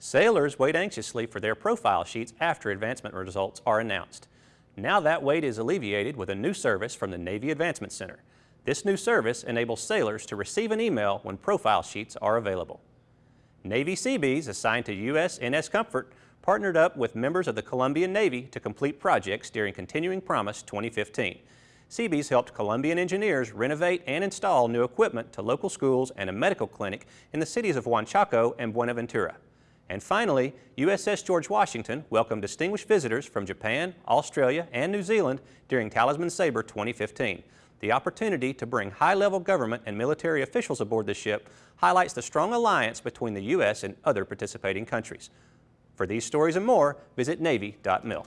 Sailors wait anxiously for their profile sheets after advancement results are announced. Now that wait is alleviated with a new service from the Navy Advancement Center. This new service enables sailors to receive an email when profile sheets are available. Navy Seabees assigned to USNS Comfort partnered up with members of the Colombian Navy to complete projects during Continuing Promise 2015. Seabees helped Colombian engineers renovate and install new equipment to local schools and a medical clinic in the cities of Huanchaco and Buenaventura. And finally, USS George Washington welcomed distinguished visitors from Japan, Australia, and New Zealand during Talisman Sabre 2015. The opportunity to bring high-level government and military officials aboard the ship highlights the strong alliance between the U.S. and other participating countries. For these stories and more, visit Navy.mil.